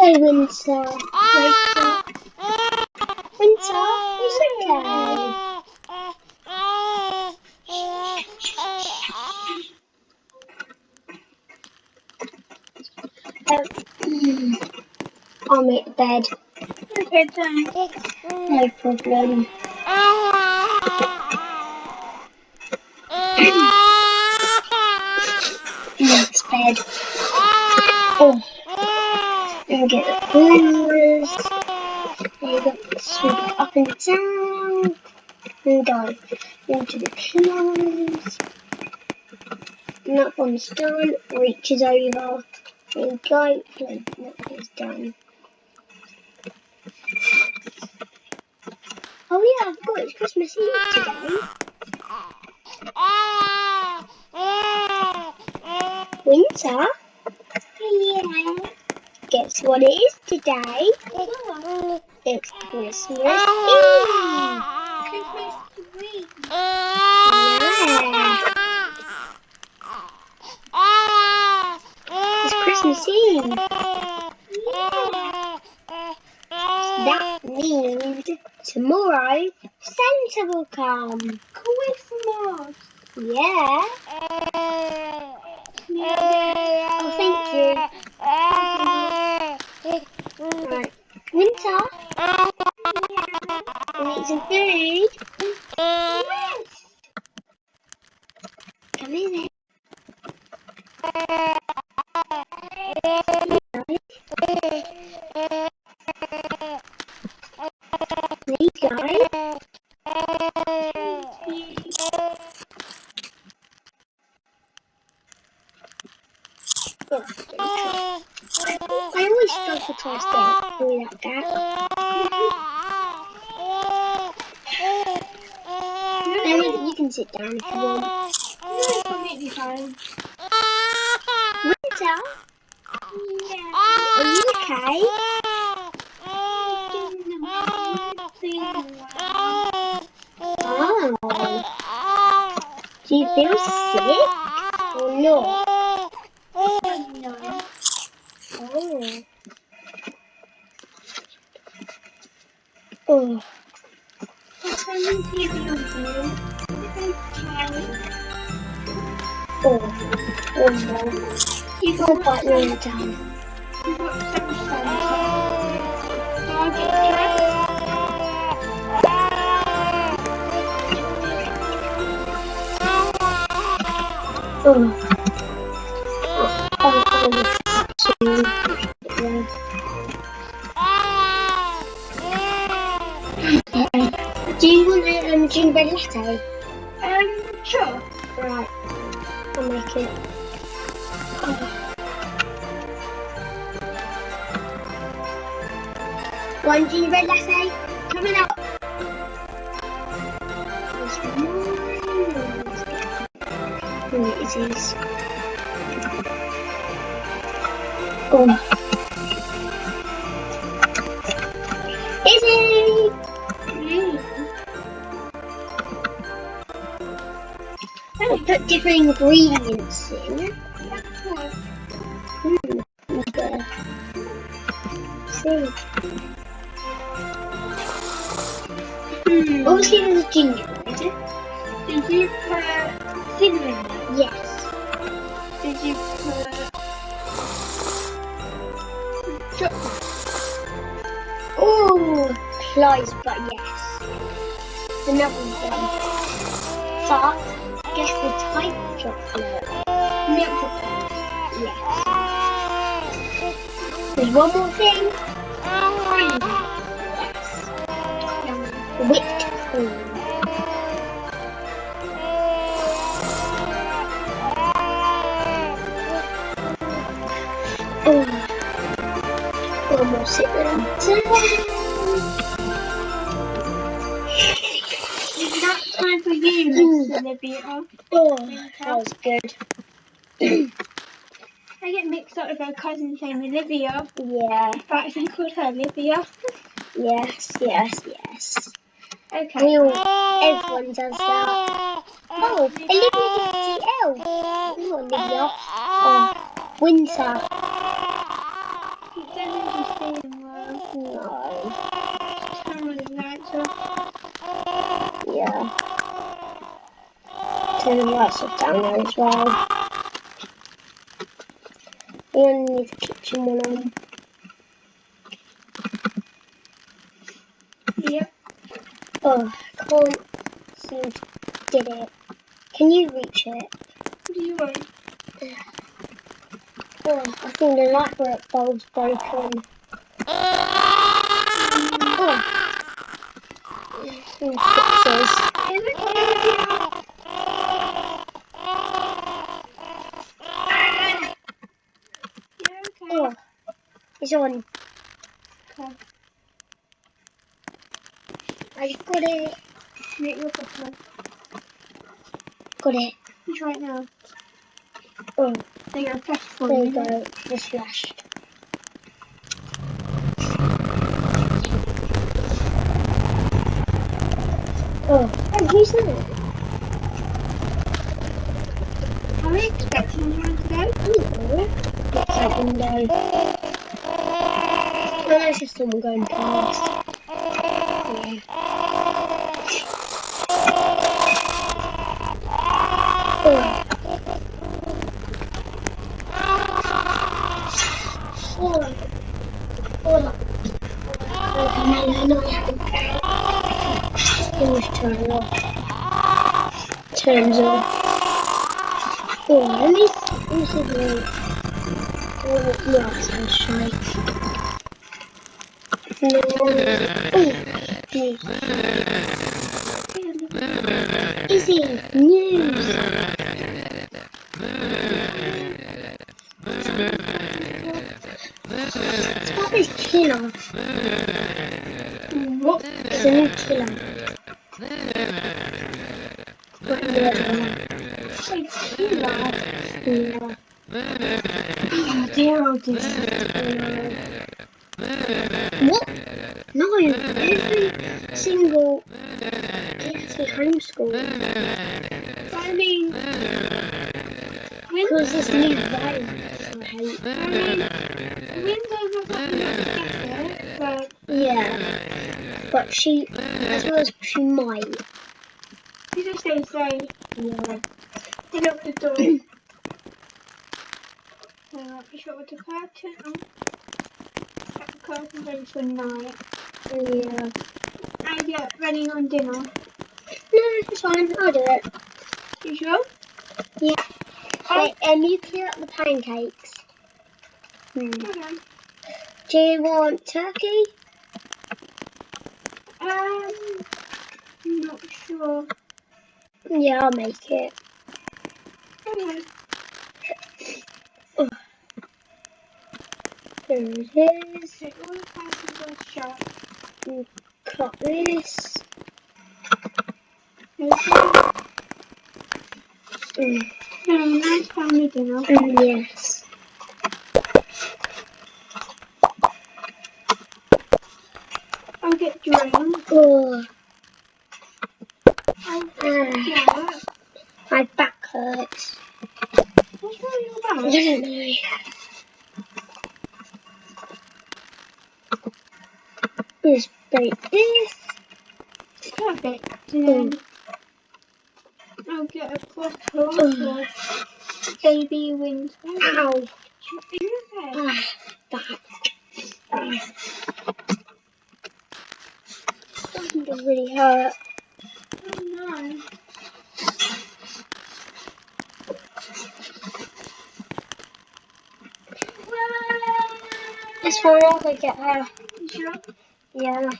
okay, Winter. Winter. Winter, it's okay. Um, I'll make bed. Okay, thanks. No problem. Ah! Next bed. Ah! Oh, and get the pillows. There you go. Sweep up and down. And go into the pillows. And that one's done. Reaches over. There go. And that is done. Oh yeah, I it's Christmas Eve today. Winter? Yeah. Guess what it is today? It's Christmas Eve. Christmas tree. Yeah. It's Christmas Eve. That means tomorrow Santa will come. Christmas. Yeah. Oh, I always struggle to stay through that gap. No, you can sit down if you want. It's completely fine. Winter, Yeah. are you okay? Oh. Do you feel sick not? No. Oh. Oh. Oh. Oh no. You got that lying down. Do you want a um, gingerbread latte? Um, sure. Right. I'll make it. Oh. One gingerbread latte coming up. There's one. Oh, it is. Oh. Mm. I put different ingredients in. Hmm. Okay. See. Hmm. Obviously, there's gingerbread. Oh, close, but yes. Another one. But guess the type of chocolate. Milk chocolate. Yes. There's one more thing. Cream. Yes. Yum. Whipped cream. Is that time for you, Miss Olivia? Oh, that was good. I get mixed up with her cousin's name, Olivia, Yeah. but I think called her Olivia. Yes, yes, yes. Okay. We all, everyone does that. Oh, Olivia gets the L. Not Olivia. Oh, Winter. Yeah. The lights down as well. We only need the kitchen one on. Yep. Oh, I can't seem to get it. Can you reach it? What do you want? Oh, I think the light bulb- bulb's broken. Oh. Fixes. Is it okay? Yeah, okay. Oh, it's on. Okay. I got it. Make your cup Got it. It's right now. Oh, You go. Press for there you go. It's flashed. Oh, who's that? Are we expecting anyone to go? Hello. It's that window. No, it's just someone going past. Yeah. Oh. Oh. Oh. Okay, no, no, no. Let's turn it off. Turns off. Oh, let me, let me see the Oh, no, it sounds shy. No. Oh, Easy. News. It's about this killer. What? It's a new killer. What the other one? Say killer. Oh dear, oh. What? No, every single me homeschooled. I mean, Because this new virus I hate. Windows was not better, but Yeah. But she, as well as she might. you just say, say, Yeah. they lock the door. So, be sure with the curtain on. Cut the curtains in for night. Yeah. And yeah, running on dinner. No, it's fine. I'll do it. You sure? Yeah. Wait, um, you clear up the pancakes. Hmm. Okay. Do you want turkey? Um, not sure. Yeah, I'll make it. Okay. There it is. So all the curtains are shut. Cut this. Okay. Mm. So, nice family dinner. Mm, yes. I'll get drunk. Oh, I'll ah, yeah. my back hurts. What's wrong with I your back? don't know. Just break this. Perfect. Then I'll get a bottle of baby wings. Ow. Are you okay? Ah, back. Ah. To really hurt. Oh no. It's fine, I'll go get her. Sure? Yeah.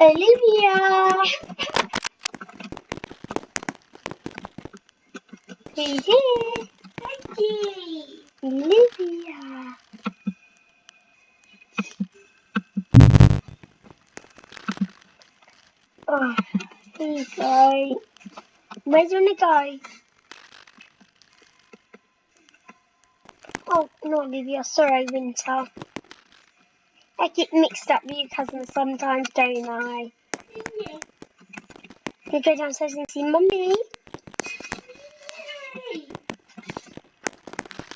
Olivia! He's here. Thank. Olivia. Oh, here you go. Where's you wanna Oh, not Olivia. Sorry, Winter. I get mixed up with your cousins sometimes, don't I? You go downstairs and see Mummy.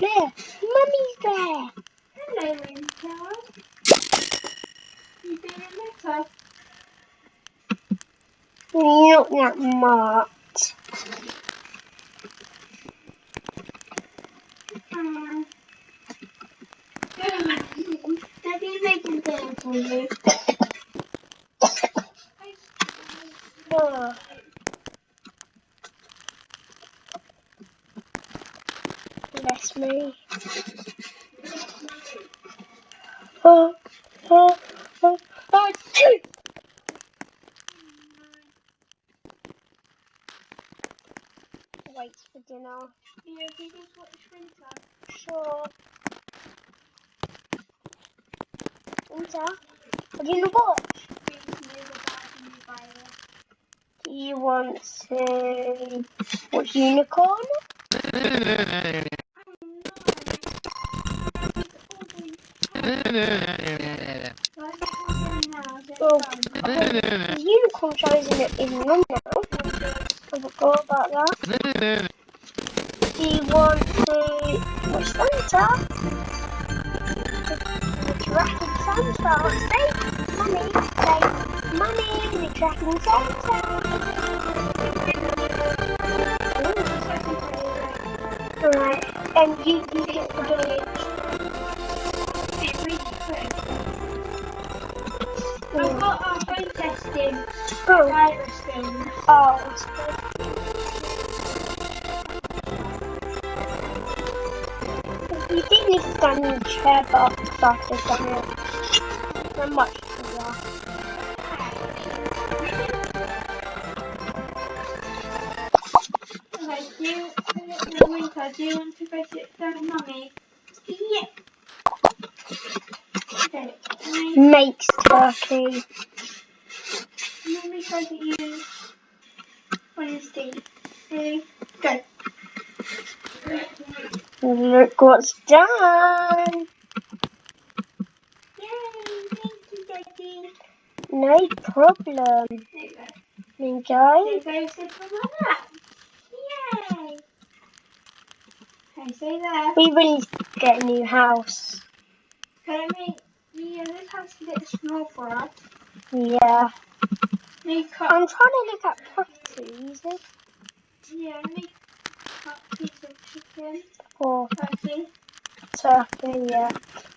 there! Mummy's there! Hello, Winter. You feeling better? Not that much. Um, Have you making dinner for you? Oh. Bless me. Oh, oh, oh, oh, two. Wait for dinner. Yeah, we just watch Winter. Sure. Winter, what do you virus. Do you want to watch Unicorn? Oh, the Unicorn show isn't, isn't on now. I forgot about that. Do you want to watch Santa? Tracking Santa. Say, Mummy, say, Mummy, the Tracking Santa. Alright, and you, you get the village. I've got our home testing Oh, virus oh, did need to stand in the chair, but after it. Not much to. Okay, do you, Winter, do you want to go sit down Mummy? Yeah. Okay, Makes turkey. Mummy says that you want to see. Ready? Go. Look what's done. Yay, thank you, Daddy. No problem. There you go. Enjoy. So go sit on my lap. Yay. Okay, stay there. We really need to get a new house. Okay, I mean, yeah, this house is a bit small for us. Yeah. Cut, I'm trying to look at properties yeah, me cut piece of chicken. For Turkey.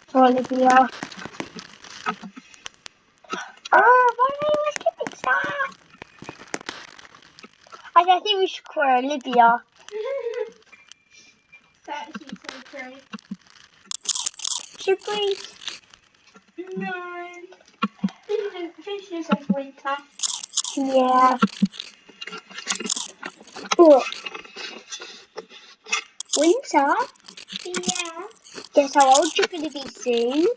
For Olivia. Oh, why are you skipping that? I don't think we should call her Olivia. that is so great. Should we? No. Finish, finish yourself, Winter. Yeah. Oh. Winter, Yeah. guess how old you're going to be soon?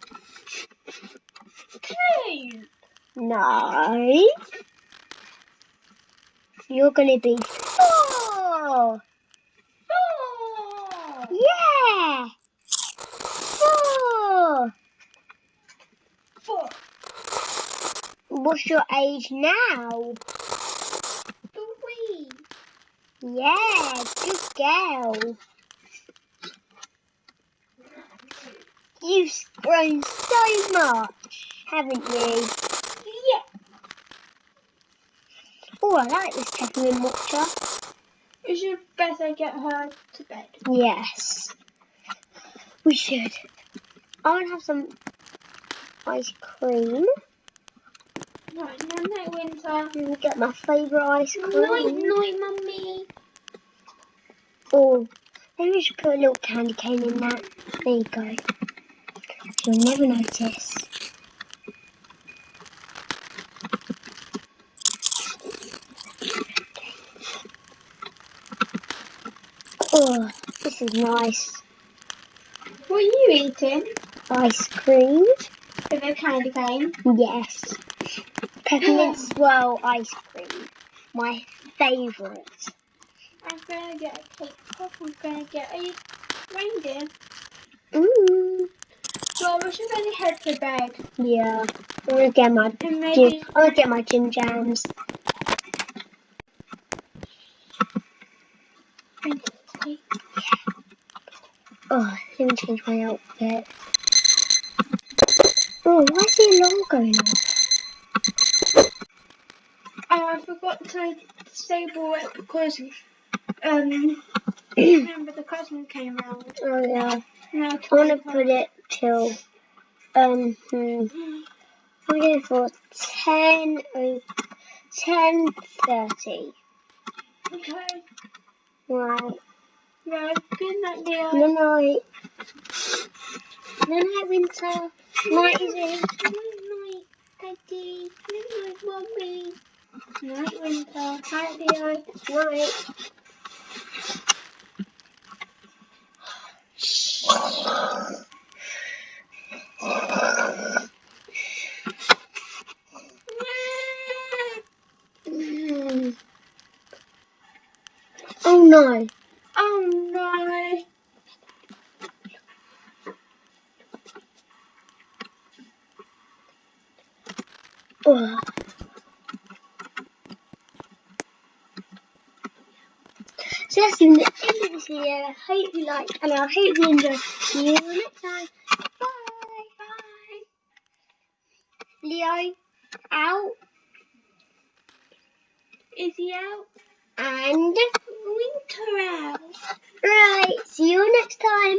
Two. No. You're going to be four. Four. Yeah. Four. Four. What's your age now? Three. Yeah, good girl. You've grown so much, haven't you? Yeah. Oh, I like this peppermint watcher. We should better get her to bed. Yes, we should. I want to have some ice cream. Night, night, night, Winter. and get my favourite ice cream. Night, night, mummy. Oh, maybe we should put a little candy cane in that. There you go. You'll never notice. Oh, this is nice. What are you eating? Ice cream. With a candy cane. Yes. Peppermint swirl ice cream. My favourite. I'm gonna get a cake pop. I'm gonna get a reindeer. Mmm. So we should really head to bed. Yeah. I'm gonna get my gym. maybe I'm gonna get my gym jams. Oh, let me change my outfit. Oh, why is the alarm going off? Oh, I forgot to disable it because um remember the cousin came round. Oh yeah. No, I want to put it till um hmm, I'm going for ten o ten thirty. Okay. Right. Right. Good night, dear. Good night. Good night, Winter. Night, Izzy. Good night, Daddy. Good night, Mommy. Night, Winter. Hi, Leo. Night. Mm. Oh no. Oh no. Ugh. So that's the end of this video. I hope you liked and I hope you enjoyed. See you next time. Leo out Is he out? and Winter out. right. See you next time.